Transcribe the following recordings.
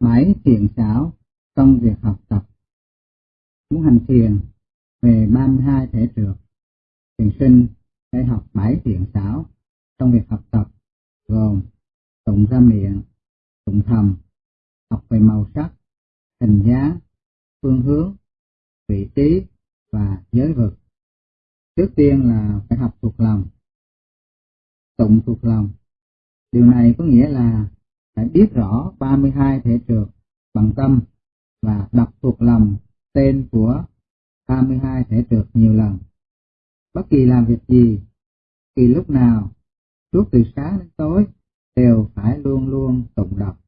bảy thiện xảo trong việc học tập. Muốn hành thiền về 32 thể trượt, thiền sinh phải học bảy thiện xảo trong việc học tập gồm tụng ra miệng, tụng thầm, học về màu sắc, hình dáng, phương hướng, vị trí và giới vực. Trước tiên là phải học thuộc lòng. Tụng thuộc lòng. Điều này có nghĩa là phải biết rõ 32 thể trượt bằng tâm và đọc thuộc lòng tên của 32 thể trượt nhiều lần. Bất kỳ làm việc gì, kỳ lúc nào, suốt từ sáng đến tối, đều phải luôn luôn tụng đọc.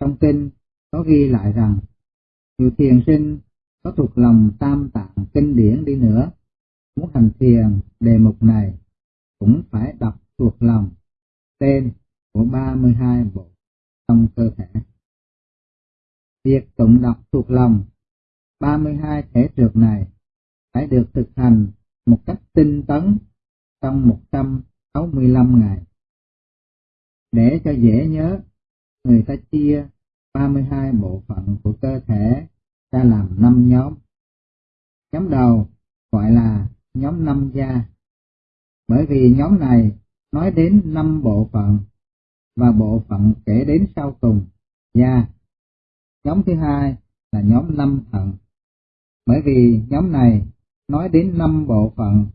Trong kinh có ghi lại rằng, dù thiền sinh có thuộc lòng tam tạng kinh điển đi nữa, muốn hành thiền đề mục này cũng phải đọc thuộc lòng tên của 32 bộ trong cơ thể. Việc tụng đọc thuộc lòng 32 thể trượt này phải được thực hành một cách tinh tấn trong 165 ngày. Để cho dễ nhớ, người ta chia 32 bộ phận của cơ thể ra làm 5 nhóm. Nhóm đầu gọi là nhóm năm da, bởi vì nhóm này nói đến 5 bộ phận và bộ phận kể đến sau cùng, da. Nhóm thứ hai là nhóm năm thận, bởi vì nhóm này nói đến năm bộ phận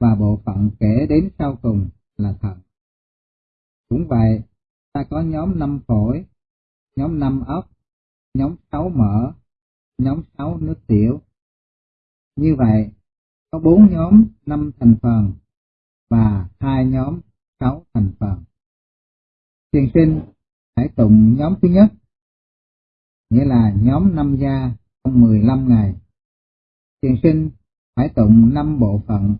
và bộ phận kể đến sau cùng là thận. Cũng vậy, ta có nhóm năm phổi, nhóm năm ốc, nhóm sáu mỡ, nhóm sáu nước tiểu. Như vậy, có bốn nhóm năm thành phần và hai nhóm sáu thành phần. Thiền sinh hãy tụng nhóm thứ nhất, nghĩa là nhóm năm gia trong 15 ngày. Thiền sinh hãy tụng năm bộ phận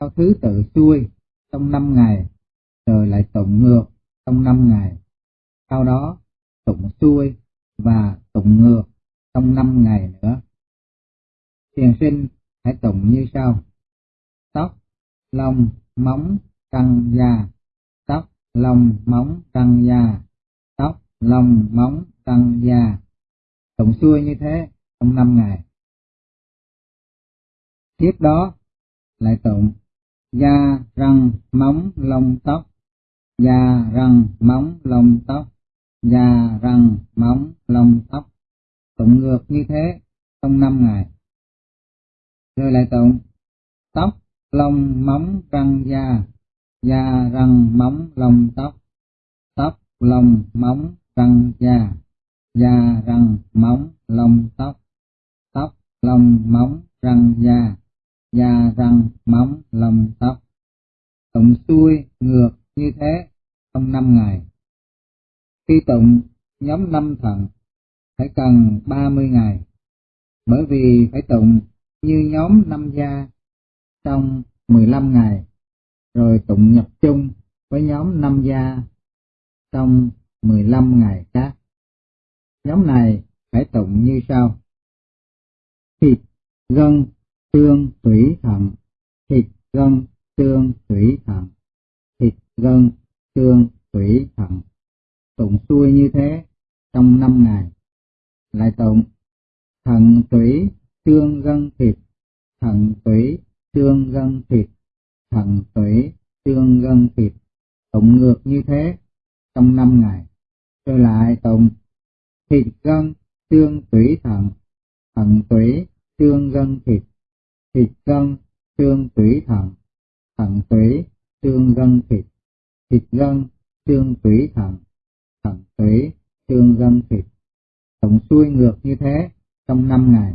theo thứ tự xuôi trong 5 ngày, rồi lại tụng ngược trong 5 ngày. Sau đó tụng xuôi và tụng ngược trong 5 ngày nữa. Thiền sinh hãy tụng như sau. Tóc, lông, móng, căng, da. Lông, móng, răng, da. Tóc, lông, móng, răng, da. Tụng xuôi như thế trong năm ngày. Tiếp đó lại tụng da, răng, móng, lông, tóc, da, răng, móng, lông, tóc, da, răng, móng, lông, tóc. Tụng ngược như thế trong năm ngày. Rồi lại tụng tóc, lông, móng, răng, da, da, răng, móng, lông, tóc, tóc, lông, móng, răng, da, da, răng, móng, lông, tóc, tóc, lông, móng, răng, da, da, răng, móng, lông, tóc. Tụng xuôi ngược như thế trong năm ngày. Khi tụng nhóm năm thận phải cần 30 ngày, bởi vì phải tụng như nhóm năm gia trong 15 ngày, rồi tụng nhập chung với nhóm năm gia trong 15 ngày khác. Nhóm này phải tụng như sau. Thịt, gân, tương thủy, thận, thịt, gân, tương thủy, thận, thịt, gân, tương thủy, thận. Tụng xuôi như thế trong 5 ngày. Lại tụng thận, thủy, tương gân, thịt, thận, thủy, tương gân, thịt, thận, thủy, xương, gân, thịt. Tụng ngược như thế trong năm ngày. Rồi lại tụng thịt, gân, xương, thủy, thận, thận, thủy, xương, gân, thịt, thịt, gân, xương, thủy, thận, thận, thủy, xương, gân, thịt, thịt, gân, xương, thủy, thận, thận, thủy, xương, gân, thịt. Tụng xuôi ngược như thế trong năm ngày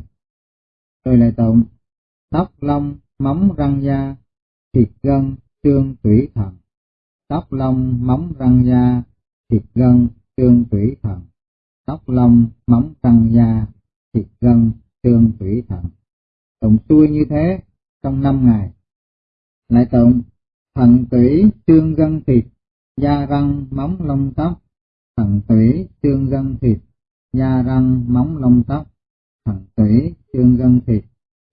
rồi lại tụng tóc lông móng răng da thịt gân xương tủy thận tóc lông móng răng da thịt gân xương tủy thận tóc lông móng răng da thịt gân xương tủy thận tụng xuôi như thế trong năm ngày. Lại tụng thận tủy xương gân thịt da răng móng lông tóc. Thận tủy xương gân thịt da răng móng lông tóc. Thận tủy, xương gân thịt,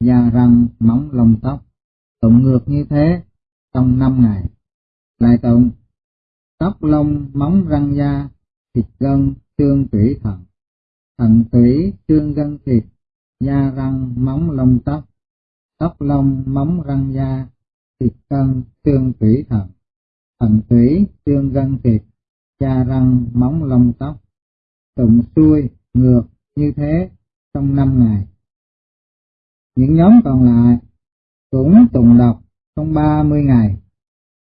da răng, móng lông tóc. Tụng ngược như thế trong năm ngày. Lại tụng tóc lông, móng răng da, thịt gân, xương tủy thận, thận tủy xương gân thịt, da răng móng lông tóc, tóc lông móng răng da, thịt gân xương tủy thận, thận tủy xương gân thịt, da răng móng lông tóc, tụng xuôi ngược như thế trong năm ngày. Những nhóm còn lại cũng tụng đọc trong 30 ngày,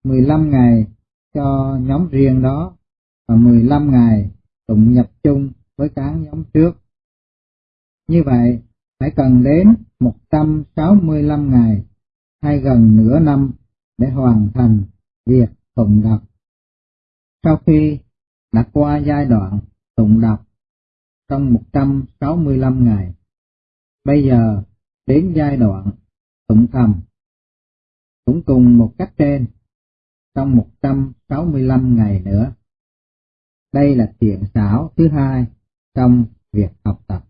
15 ngày cho nhóm riêng đó và 15 ngày tụng nhập chung với các nhóm trước. Như vậy, phải cần đến 165 ngày hay gần nửa năm để hoàn thành việc tụng đọc. Sau khi đã qua giai đoạn tụng đọc trong 165 ngày, bây giờ đến giai đoạn tụng thầm cũng cùng một cách trên trong 165 ngày nữa. Đây là thiện xảo thứ hai trong việc học tập.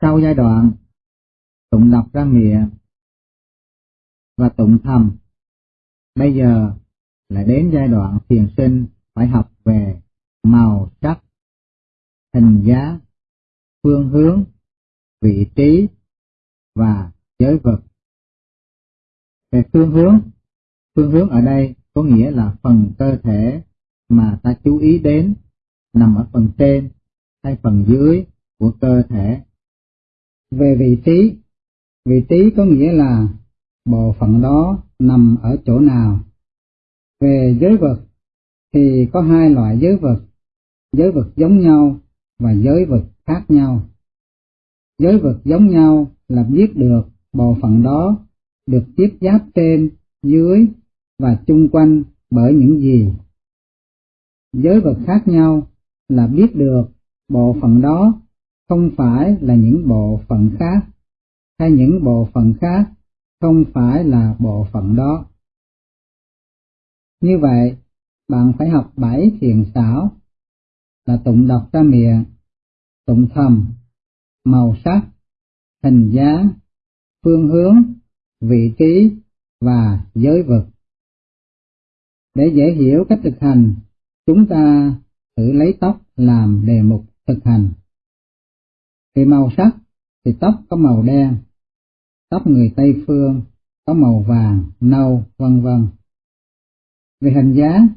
Sau giai đoạn tụng đọc ra miệng và tụng thầm, bây giờ là đến giai đoạn thiền sinh phải học về màu sắc, hình giá, phương hướng, vị trí và giới vật. Về phương hướng, phương hướng ở đây có nghĩa là phần cơ thể mà ta chú ý đến nằm ở phần trên hay phần dưới của cơ thể. Về vị trí, vị trí có nghĩa là bộ phận đó nằm ở chỗ nào. Về giới vật thì có hai loại giới vật, giới vật giống nhau và giới vật khác nhau. Giới vật giống nhau là biết được bộ phận đó được tiếp giáp trên, dưới và chung quanh bởi những gì. Giới vật khác nhau là biết được bộ phận đó không phải là những bộ phận khác, hay những bộ phận khác không phải là bộ phận đó. Như vậy, bạn phải học bảy thiền xảo là tụng đọc ra miệng, tụng thầm, màu sắc, hình dáng, phương hướng, vị trí và giới vực. Để dễ hiểu cách thực hành, chúng ta thử lấy tóc làm đề mục thực hành. Về màu sắc thì tóc có màu đen, tóc người Tây phương có màu vàng, nâu, vân vân. Về hình dáng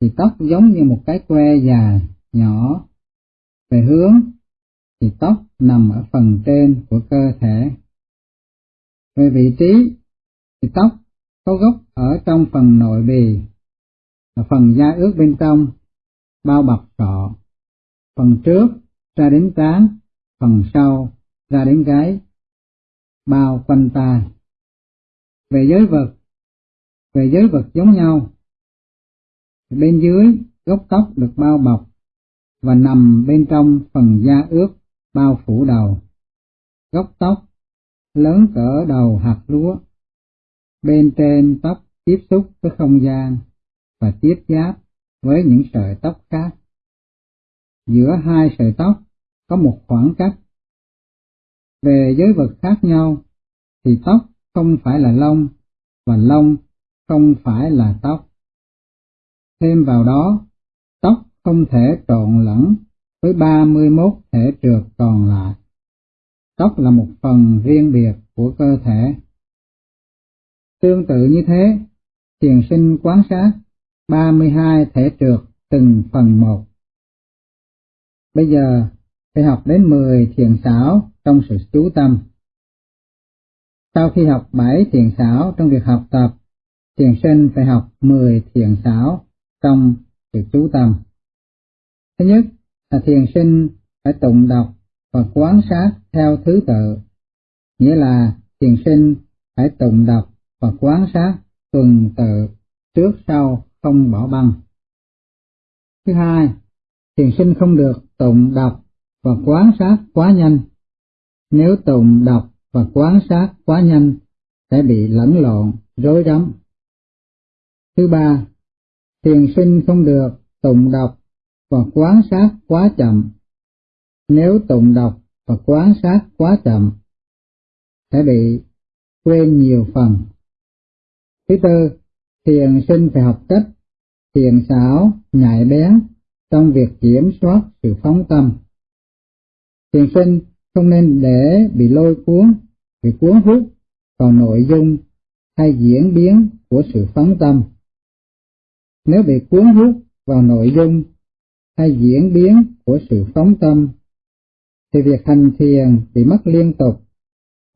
thì tóc giống như một cái que dài, nhỏ. Về hướng thì tóc nằm ở phần trên của cơ thể. Về vị trí thì tóc có gốc ở trong phần nội bì, là phần da ướt bên trong, bao bọc cọ phần trước ra đến trán, phần sau ra đến gáy, bao quanh tai. Về giới vật, về giới vật giống nhau, bên dưới gốc tóc được bao bọc và nằm bên trong phần da ướt bao phủ đầu. Gốc tóc lớn cỡ đầu hạt lúa, bên trên tóc tiếp xúc với không gian và tiếp giáp với những sợi tóc khác. Giữa hai sợi tóc có một khoảng cách. Về giới vật khác nhau thì tóc không phải là lông và lông không phải là tóc. Thêm vào đó, tóc không thể trộn lẫn với 31 thể trượt còn lại. Tóc là một phần riêng biệt của cơ thể. Tương tự như thế, thiền sinh quán sát 32 thể trượt từng phần một. Bây giờ, phải học đến 10 thiền xảo trong sự chú tâm. Sau khi học 7 thiền xảo trong việc học tập, thiền sinh phải học 10 thiền xảo trong sự chú tâm. Thứ nhất là thiền sinh phải tụng đọc và quán sát theo thứ tự, nghĩa là thiền sinh phải tụng đọc và quán sát tuần tự trước sau không bỏ băng. Thứ hai, thiền sinh không được tụng đọc và quán sát quá nhanh. Nếu tụng đọc và quán sát quá nhanh sẽ bị lẫn lộn, rối rắm. Thứ ba, thiền sinh không được tụng đọc và quán sát quá chậm. Nếu tụng đọc và quán sát quá chậm, sẽ bị quên nhiều phần. Thứ tư, thiền sinh phải học cách thiền xảo, nhạy bén trong việc kiểm soát sự phóng tâm. Thiền sinh không nên để bị lôi cuốn, bị cuốn hút vào nội dung hay diễn biến của sự phóng tâm. Nếu bị cuốn hút vào nội dung hay diễn biến của sự phóng tâm, thì việc hành thiền bị mất liên tục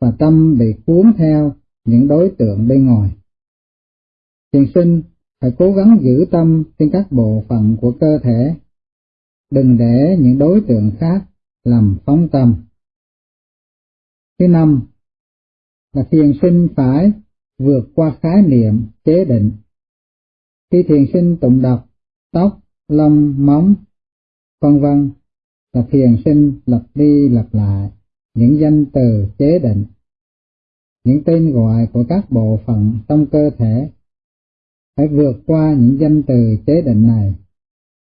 và tâm bị cuốn theo những đối tượng bên ngoài. Thiền sinh phải cố gắng giữ tâm trên các bộ phận của cơ thể, đừng để những đối tượng khác làm phóng tâm. Thứ năm là thiền sinh phải vượt qua khái niệm chế định. Khi thiền sinh tụng đọc tóc, lông, móng, vân vân là thiền sinh lặp đi lặp lại những danh từ chế định, những tên gọi của các bộ phận trong cơ thể. Phải vượt qua những danh từ chế định này,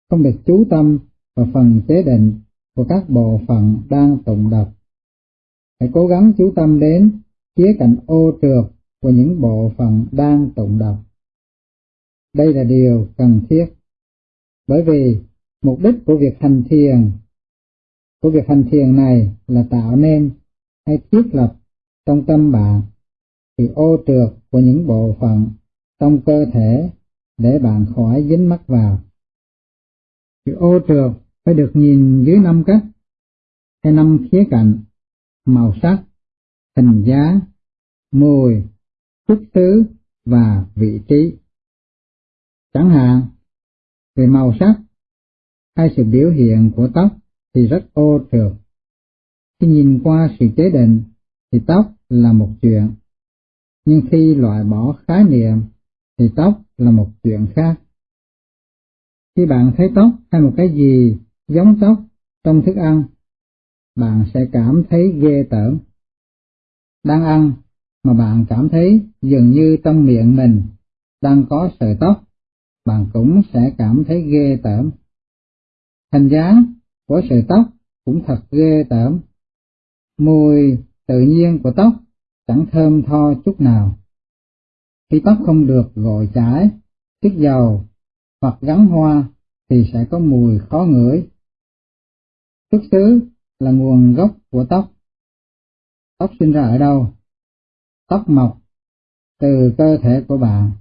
không được chú tâm vào phần chế định của các bộ phận đang tụng đọc. Hãy cố gắng chú tâm đến khía cạnh ô trượt của những bộ phận đang tụng đọc. Đây là điều cần thiết, bởi vì mục đích của việc hành thiền của việc hành thiền này là tạo nên hay thiết lập trong tâm bạn sự ô trượt của những bộ phận trong cơ thể để bạn khỏi dính mắc vào. Sự ô trượt phải được nhìn dưới năm cách hay năm khía cạnh, màu sắc, hình dáng, mùi, xuất xứ và vị trí. Chẳng hạn, về màu sắc hay sự biểu hiện của tóc thì rất ô trượt. Khi nhìn qua sự chế định thì tóc là một chuyện, nhưng khi loại bỏ khái niệm thì tóc là một chuyện khác. Khi bạn thấy tóc hay một cái gì giống tóc trong thức ăn, bạn sẽ cảm thấy ghê tởm. Đang ăn mà bạn cảm thấy dường như trong miệng mình đang có sợi tóc, bạn cũng sẽ cảm thấy ghê tởm. Hình dáng của sợi tóc cũng thật ghê tởm. Mùi tự nhiên của tóc chẳng thơm tho chút nào. Khi tóc không được gội chải, tiết dầu hoặc gắn hoa thì sẽ có mùi khó ngửi. Xuất xứ là nguồn gốc của tóc. Tóc sinh ra ở đâu? Tóc mọc từ cơ thể của bạn,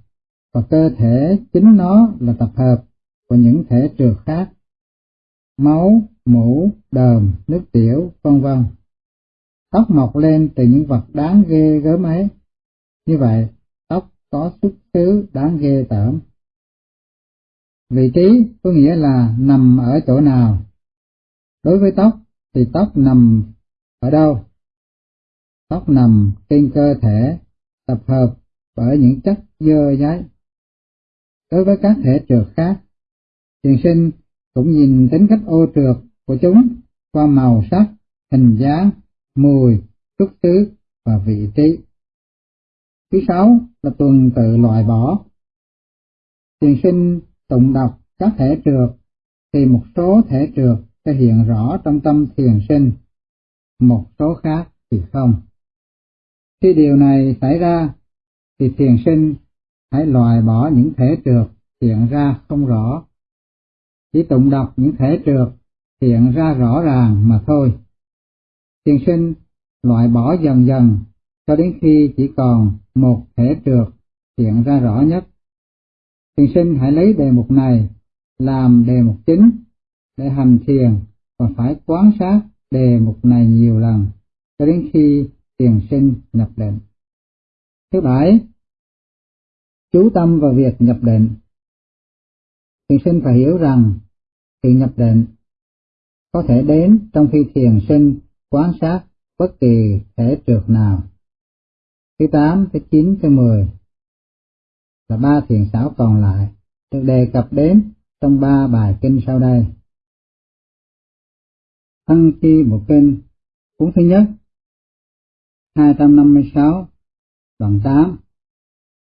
và cơ thể chính nó là tập hợp của những thể trượt khác. Máu, mũ, đờm, nước tiểu, vân vân. Tóc mọc lên từ những vật đáng ghê gớm ấy. Như vậy, tóc có xuất xứ đáng ghê tởm. Vị trí có nghĩa là nằm ở chỗ nào. Đối với tóc thì tóc nằm ở đâu? Tóc nằm trên cơ thể, tập hợp bởi những chất dơ giấy. Đối với các thể trượt khác, thiền sinh cũng nhìn tính cách ô trượt của chúng qua màu sắc, hình dáng, mùi, xuất xứ và vị trí. Thứ sáu là tuần tự loại bỏ. Thiền sinh tụng đọc các thể trượt thì một số thể trượt sẽ hiện rõ trong tâm thiền sinh, một số khác thì không. Khi điều này xảy ra, thì thiền sinh hãy loại bỏ những thể trượt hiện ra không rõ. Chỉ tụng đọc những thể trượt hiện ra rõ ràng mà thôi. Thiền sinh loại bỏ dần dần cho đến khi chỉ còn một thể trượt hiện ra rõ nhất. Thiền sinh hãy lấy đề mục này làm đề mục chính để hành thiền và phải quán sát đề mục này nhiều lần cho đến khi thiền sinh nhập định. Thứ bảy, chú tâm vào việc nhập định. Thiền sinh phải hiểu rằng sự nhập định có thể đến trong khi thiền sinh quan sát bất kỳ thể trượt nào. Thứ 8, thứ 9, thứ 10 là ba thiền xảo còn lại được đề cập đến trong ba bài kinh sau đây. Thân chi bộ kinh cuốn thứ nhất 256 đoạn 8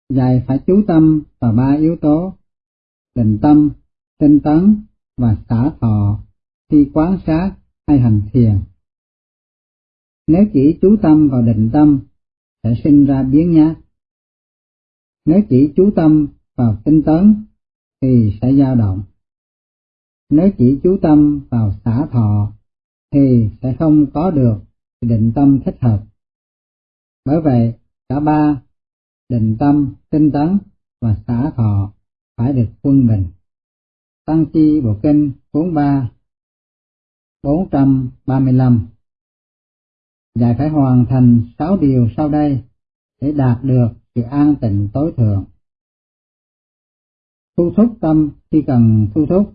Dạy phải chú tâm vào ba yếu tố định tâm, tinh tấn và xả thọ khi quán sát hay hành thiền. Nếu chỉ chú tâm vào định tâm sẽ sinh ra biến nhát. Nếu chỉ chú tâm vào tinh tấn thì sẽ dao động. nếu chỉ chú tâm vào xả thọ thì sẽ không có được định tâm thích hợp. Bởi vậy, cả ba, định tâm, tinh tấn và xả thọ phải được quân bình. Tăng chi Bộ Kinh 43 435 Dạy phải hoàn thành sáu điều sau đây để đạt được sự an tịnh tối thượng. Thu thúc tâm khi cần thu thúc,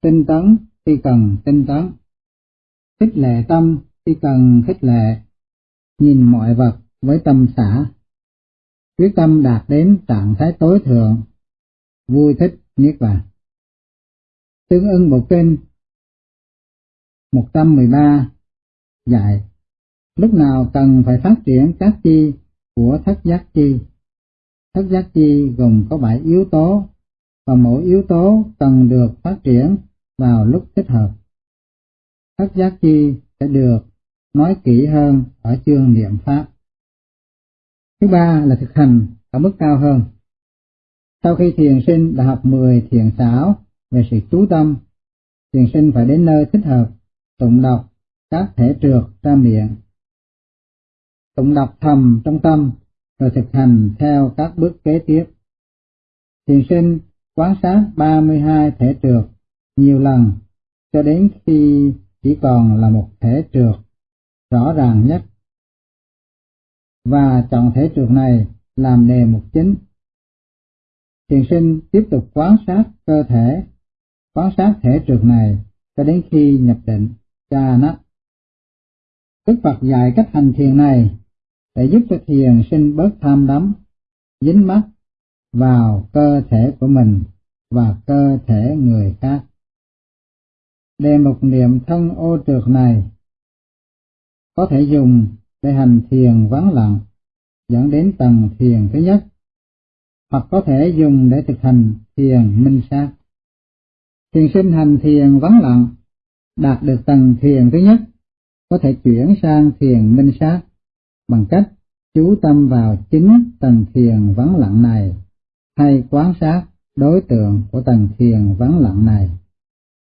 tinh tấn khi cần tinh tấn, khích lệ tâm khi cần khích lệ, nhìn mọi vật với tâm xả, quyết tâm đạt đến trạng thái tối thượng, vui thích niết bàn. Tương ưng bộ kinh 113 dạy lúc nào cần phải phát triển các chi của thất giác chi. Thất giác chi gồm có bảy yếu tố, và mỗi yếu tố cần được phát triển vào lúc thích hợp. Thất giác chi sẽ được nói kỹ hơn ở chương niệm pháp. Thứ ba là thực hành ở mức cao hơn. Sau khi thiền sinh đã học 10 thiền xảo về sự chú tâm, thiền sinh phải đến nơi thích hợp, tụng đọc các thể trượt ra miệng. Tụng đọc thầm trong tâm, rồi thực hành theo các bước kế tiếp. Thiền sinh quan sát 32 thể trượt nhiều lần cho đến khi chỉ còn là một thể trượt rõ ràng nhất và chọn thể trượt này làm đề mục chính. Thiền sinh tiếp tục quan sát cơ thể, quan sát thể trượt này cho đến khi nhập định, cha nó Đức Phật dạy cách hành thiền này để giúp cho thiền sinh bớt tham đắm, dính mắc vào cơ thể của mình và cơ thể người khác. Đề mục niệm thân ô trượt này có thể dùng để hành thiền vắng lặng dẫn đến tầng thiền thứ nhất, hoặc có thể dùng để thực hành thiền minh sát. Thiền sinh hành thiền vắng lặng, đạt được tầng thiền thứ nhất, có thể chuyển sang thiền minh sát bằng cách chú tâm vào chính tầng thiền vắng lặng này hay quan sát đối tượng của tầng thiền vắng lặng này.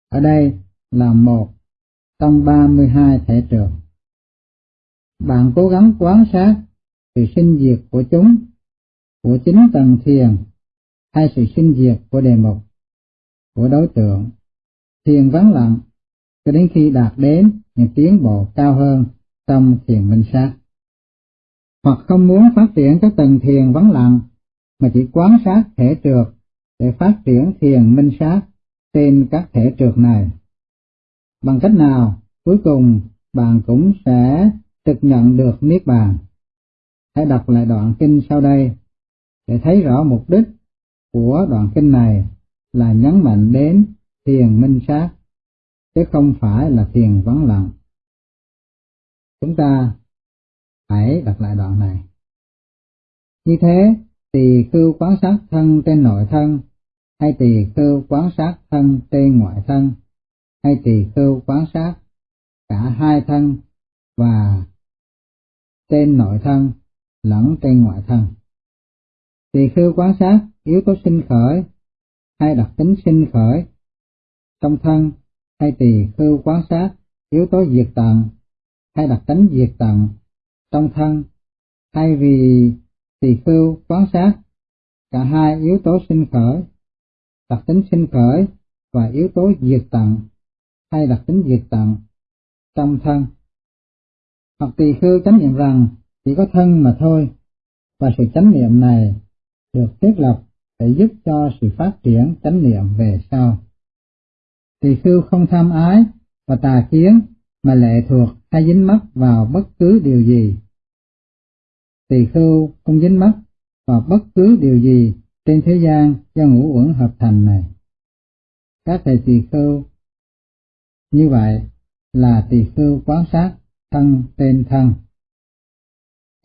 Ở đây là một trong 32 thể trường. Bạn cố gắng quan sát sự sinh diệt của chúng, của chính tầng thiền, hay sự sinh diệt của đề mục, của đối tượng. Thiền vắng lặng cho đến khi đạt đến những tiến bộ cao hơn trong thiền minh sát. Hoặc không muốn phát triển các tầng thiền vắng lặng, mà chỉ quán sát thể trượt để phát triển thiền minh sát trên các thể trượt này. Bằng cách nào, cuối cùng bạn cũng sẽ thực nhận được Niết Bàn. Hãy đọc lại đoạn kinh sau đây để thấy rõ mục đích của đoạn kinh này là nhấn mạnh đến thiền minh sát, chứ không phải là thiền vắng lặng. Chúng ta hãy đọc lại đoạn này. Như thế, tỳ khưu quán sát thân trên nội thân, hay tỳ khưu quán sát thân trên ngoại thân, hay tỳ khưu quán sát cả hai thân và trên nội thân lẫn trên ngoại thân. Tỳ khưu quán sát yếu tố sinh khởi hay đặc tính sinh khởi trong thân hay tỳ khưu quán sát yếu tố diệt tận hay đặc tính diệt tận trong thân hay vì tỳ khưu quán sát cả hai yếu tố sinh khởi. Đặc tính sinh khởi và yếu tố diệt tận hay đặc tính diệt tận trong thân. Hoặc tỳ khưu chánh niệm rằng chỉ có thân mà thôi, và sự chánh niệm này được thiết lập để giúp cho sự phát triển chánh niệm về sau. Tỳ khưu không tham ái và tà kiến mà lệ thuộc hay dính mắc vào bất cứ điều gì. Tỳ khưu không dính mắc vào bất cứ điều gì trên thế gian do ngũ uẩn hợp thành này. Các thầy tỳ khưu như vậy là tỳ khưu quan sát thân tên thân.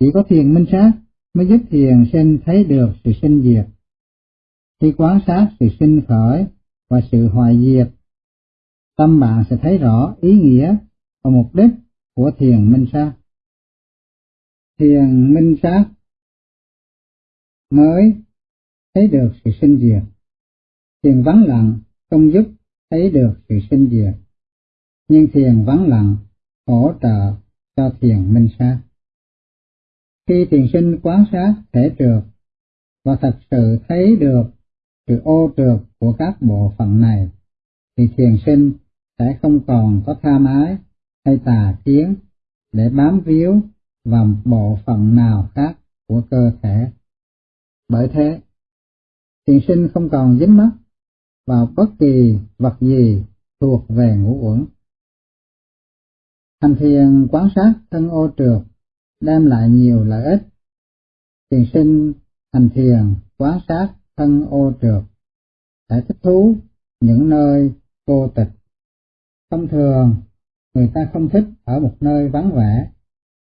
Chỉ có thiền minh sát mới giúp thiền sinh thấy được sự sinh diệt. Khi quan sát sự sinh khởi và sự hoại diệt, tâm bạn sẽ thấy rõ ý nghĩa và mục đích của thiền minh sát. Thiền minh sát mới thấy được sự sinh diệt. Thiền vắng lặng không giúp thấy được sự sinh diệt, nhưng thiền vắng lặng hỗ trợ cho thiền minh sát. Khi thiền sinh quán sát thể trượt và thật sự thấy được sự ô trượt của các bộ phận này, thì thiền sinh sẽ không còn có tham ái hay tà kiến để bám víu vào bộ phận nào khác của cơ thể. Bởi thế, thiền sinh không còn dính mắc vào bất kỳ vật gì thuộc về ngũ uẩn. Hành thiền quán sát thân ô trượt đem lại nhiều lợi ích. Thiền sinh hành thiền quán sát thân ô trượt sẽ thích thú những nơi cô tịch. Thông thường, người ta không thích ở một nơi vắng vẻ,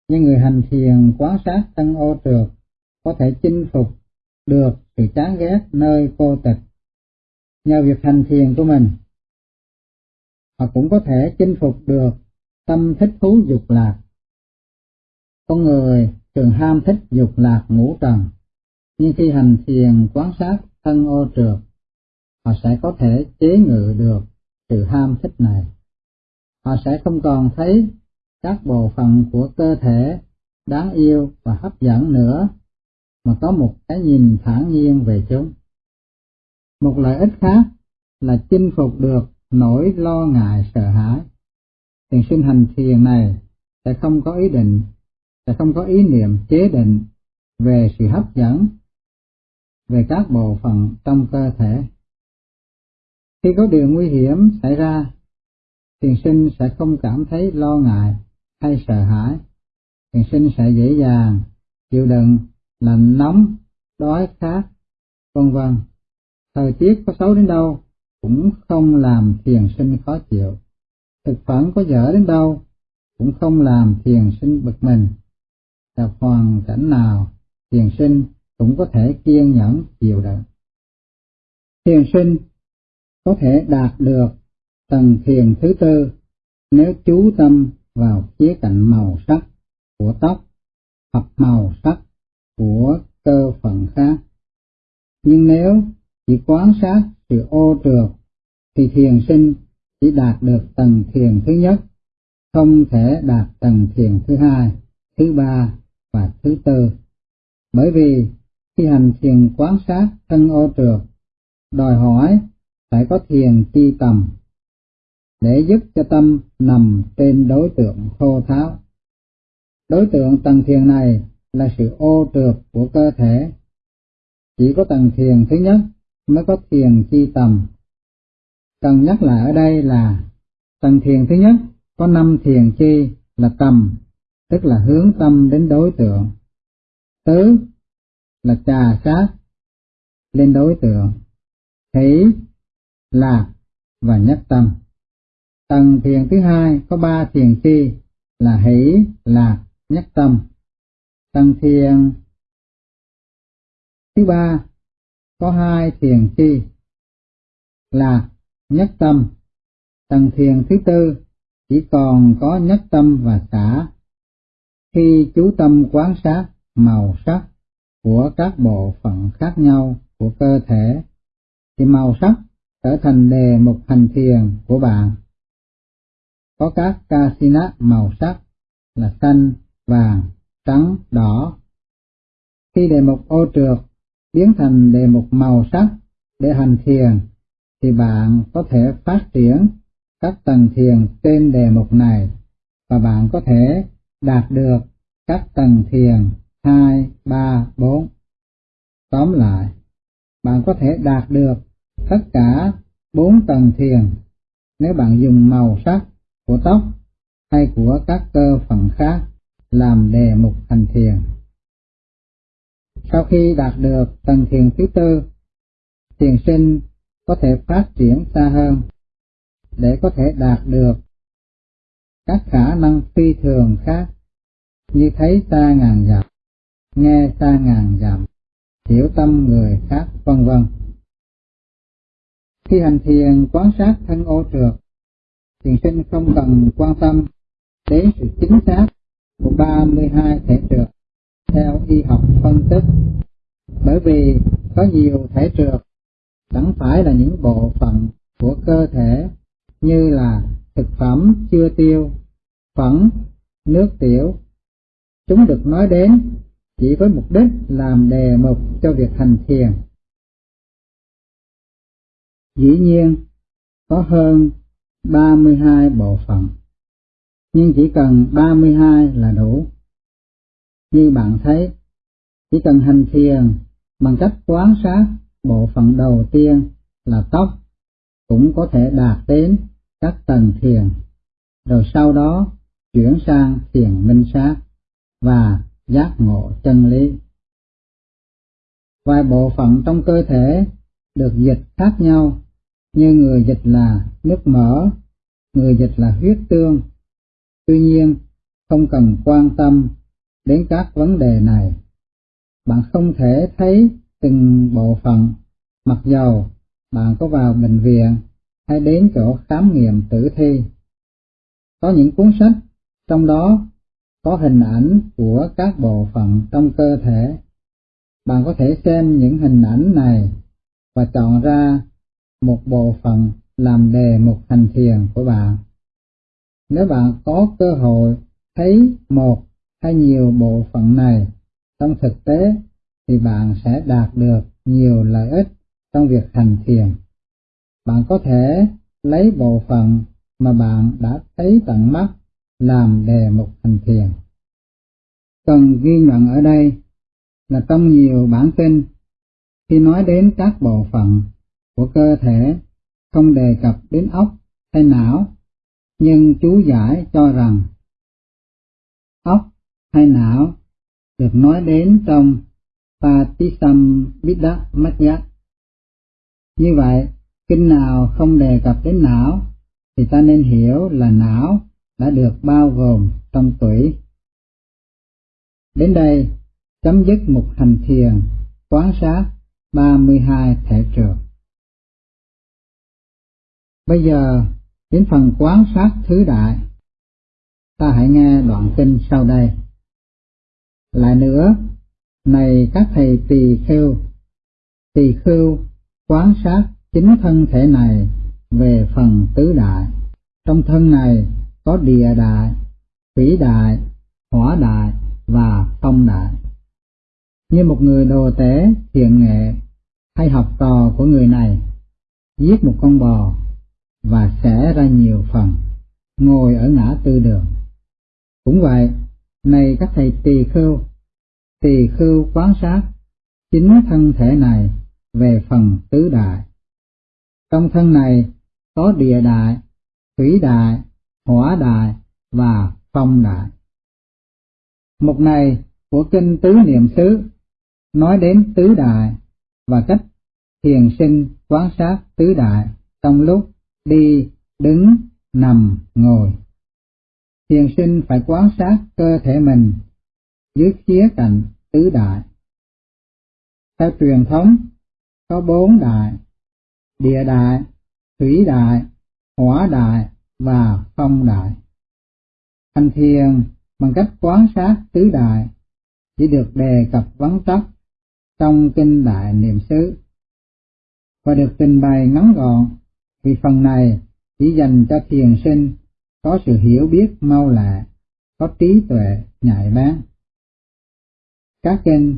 nhưng người hành thiền quán sát thân ô trượt có thể chinh phục được sự chán ghét nơi cô tịch. Nhờ việc hành thiền của mình, họ cũng có thể chinh phục được tâm thích thú dục lạc. Con người thường ham thích dục lạc ngũ trần, nhưng khi hành thiền quán sát thân ô trượt, họ sẽ có thể chế ngự được sự ham thích này. Họ sẽ không còn thấy các bộ phận của cơ thể đáng yêu và hấp dẫn nữa, mà có một cái nhìn thản nhiên về chúng. Một lợi ích khác là chinh phục được nỗi lo ngại sợ hãi. Thiền sinh hành thiền này sẽ không có ý định, sẽ không có ý niệm chế định về sự hấp dẫn về các bộ phận trong cơ thể. Khi có điều nguy hiểm xảy ra, thiền sinh sẽ không cảm thấy lo ngại hay sợ hãi. Thiền sinh sẽ dễ dàng chịu đựng lạnh nóng, đói khát, vân vân. Thời tiết có xấu đến đâu cũng không làm thiền sinh khó chịu. Thực phẩm có dở đến đâu cũng không làm thiền sinh bực mình. Gặp hoàn cảnh nào, thiền sinh cũng có thể kiên nhẫn chịu đựng. Thiền sinh có thể đạt được tầng thiền thứ tư nếu chú tâm vào khía cạnh màu sắc của tóc hoặc màu sắc của cơ phận khác. Nhưng nếu chỉ quán sát sự ô trượt thì thiền sinh chỉ đạt được tầng thiền thứ nhất, không thể đạt tầng thiền thứ hai, thứ ba và thứ tư. Bởi vì khi hành thiền quán sát thân ô trượt, đòi hỏi phải có thiền chi tầm để giúp cho tâm nằm trên đối tượng khô tháo. Đối tượng tầng thiền này là sự ô trượt của cơ thể. Chỉ có tầng thiền thứ nhất mới có thiền chi tầm. Cần nhắc lại ở đây là tầng thiền thứ nhất có năm thiền chi là tầm, tức là hướng tâm đến đối tượng. Tứ là trà sát lên đối tượng. thấy lạc và nhất tâm. Tầng thiền thứ hai có ba thiền chi là hỷ, lạc, nhất tâm. Tầng thiền thứ ba có hai thiền chi là nhất tâm. Tầng thiền thứ tư chỉ còn có nhất tâm và xả. Khi chú tâm quán sát màu sắc của các bộ phận khác nhau của cơ thể, thì màu sắc trở thành đề mục hành thiền của bạn. Có các casina màu sắc là xanh, vàng, trắng, đỏ. Khi đề mục ô trượt biến thành đề mục màu sắc để hành thiền, thì bạn có thể phát triển các tầng thiền trên đề mục này và bạn có thể đạt được các tầng thiền 2, 3, 4. Tóm lại, bạn có thể đạt được tất cả bốn tầng thiền nếu bạn dùng màu sắc của tóc hay của các cơ phận khác làm đề mục thành thiền. Sau khi đạt được tầng thiền thứ tư, thiền sinh có thể phát triển xa hơn để có thể đạt được các khả năng phi thường khác như thấy xa ngàn dặm, nghe xa ngàn dặm, hiểu tâm người khác vân vân. Khi hành thiền quan sát thân ô trượt, thiền sinh không cần quan tâm đến sự chính xác của 32 thể trượt theo y học phân tích, bởi vì có nhiều thể trượt chẳng phải là những bộ phận của cơ thể như là thực phẩm chưa tiêu, phẫn, nước tiểu. Chúng được nói đến chỉ với mục đích làm đề mục cho việc hành thiền. Dĩ nhiên, có hơn 32 bộ phận, nhưng chỉ cần 32 là đủ. Như bạn thấy, chỉ cần hành thiền bằng cách quán sát bộ phận đầu tiên là tóc cũng có thể đạt đến các tầng thiền, rồi sau đó chuyển sang thiền minh sát và giác ngộ chân lý. Vài bộ phận trong cơ thể được dịch khác nhau, như người dịch là nước mỡ, người dịch là huyết tương. Tuy nhiên, không cần quan tâm đến các vấn đề này. Bạn không thể thấy từng bộ phận, mặc dầu bạn có vào bệnh viện hay đến chỗ khám nghiệm tử thi. Có những cuốn sách, trong đó có hình ảnh của các bộ phận trong cơ thể. Bạn có thể xem những hình ảnh này và chọn ra một bộ phận làm đề mục hành thiền của bạn. Nếu bạn có cơ hội thấy một hay nhiều bộ phận này trong thực tế, thì bạn sẽ đạt được nhiều lợi ích trong việc hành thiền. Bạn có thể lấy bộ phận mà bạn đã thấy tận mắt làm đề mục hành thiền. Cần ghi nhận ở đây là trong nhiều bản tin, khi nói đến các bộ phận của cơ thể không đề cập đến óc hay não, nhưng chú giải cho rằng óc hay não được nói đến trong Patisambiddha Như vậy, kinh nào không đề cập đến não thì ta nên hiểu là não đã được bao gồm trong tuổi. Đến đây, chấm dứt một hành thiền, quán sát 32 thể trường. Bây giờ, đến phần quán sát thứ đại. Ta hãy nghe đoạn kinh sau đây. Lại nữa, này các thầy tỳ khưu, tỳ khưu quán sát chính thân thể này về phần tứ đại. Trong thân này có địa đại, thủy đại, hỏa đại và công đại. Như một người đồ tế thiện nghệ hay học trò của người này giết một con bò và xẻ ra nhiều phần, ngồi ở ngã tư đường. Cũng vậy, này các thầy tỳ khưu, tỳ khưu quán sát chính thân thể này về phần tứ đại. Trong thân này có địa đại, thủy đại, hỏa đại và phong đại. Mục này của kinh tứ niệm xứ nói đến tứ đại và cách thiền sinh quán sát tứ đại trong lúc đi, đứng, nằm, ngồi. Thiền sinh phải quán sát cơ thể mình dưới khía cạnh tứ đại. Theo truyền thống, có bốn đại, địa đại, thủy đại, hỏa đại và phong đại. Hành thiền bằng cách quán sát tứ đại chỉ được đề cập vắn tắt trong kinh đại niệm xứ và được trình bày ngắn gọn vì phần này chỉ dành cho thiền sinh có sự hiểu biết mau lẹ, có trí tuệ nhạy bén. Các kinh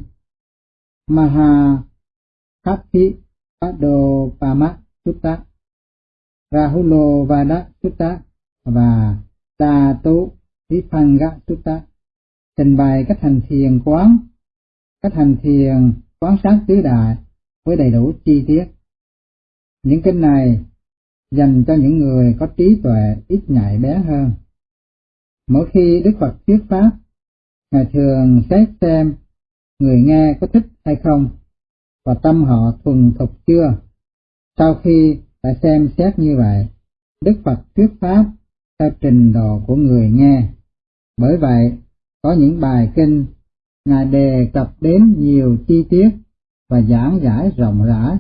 Maha Kathi Padopama Sutta, Rahulo Vada Sutta và Tatu Vipanga Sutta trình bày cách hành thiền quán, cách hành thiền quán sát tứ đại với đầy đủ chi tiết. Những kinh này dành cho những người có trí tuệ ít nhạy bén hơn. Mỗi khi Đức Phật thuyết pháp, Ngài thường xét xem người nghe có thích hay không, và tâm họ thuần thục chưa. Sau khi phải xem xét như vậy, Đức Phật thuyết pháp theo trình độ của người nghe. Bởi vậy, có những bài kinh Ngài đề cập đến nhiều chi tiết và giảng giải rộng rãi.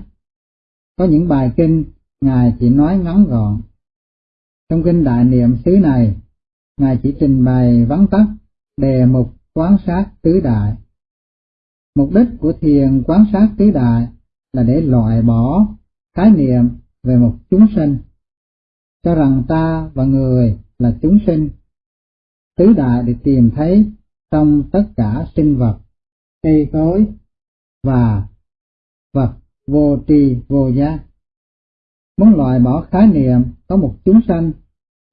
Có những bài kinh Ngài chỉ nói ngắn gọn. Trong kinh đại niệm xứ này, Ngài chỉ trình bày vắn tắt đề mục quán sát tứ đại. Mục đích của thiền quán sát tứ đại là để loại bỏ khái niệm về một chúng sinh, cho rằng ta và người là chúng sinh, tứ đại để tìm thấy trong tất cả sinh vật, cây cối và vật vô tri vô giác. Muốn loại bỏ khái niệm có một chúng sanh,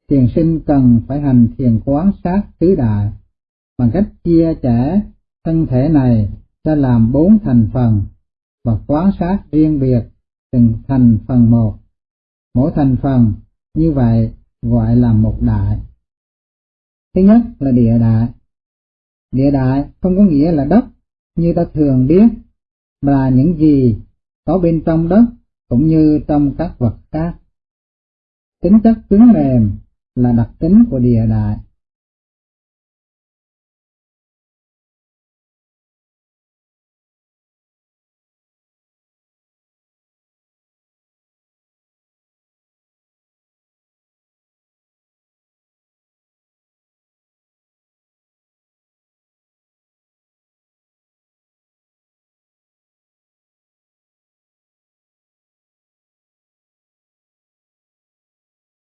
thiền sinh cần phải hành thiền quán sát tứ đại bằng cách chia sẻ thân thể này ra làm bốn thành phần và quán sát riêng biệt từng thành phần một. Mỗi thành phần như vậy gọi là một đại. Thứ nhất là địa đại. Địa đại không có nghĩa là đất như ta thường biết, mà là những gì có bên trong đất cũng như trong các vật khác. Tính chất cứng mềm là đặc tính của địa đại.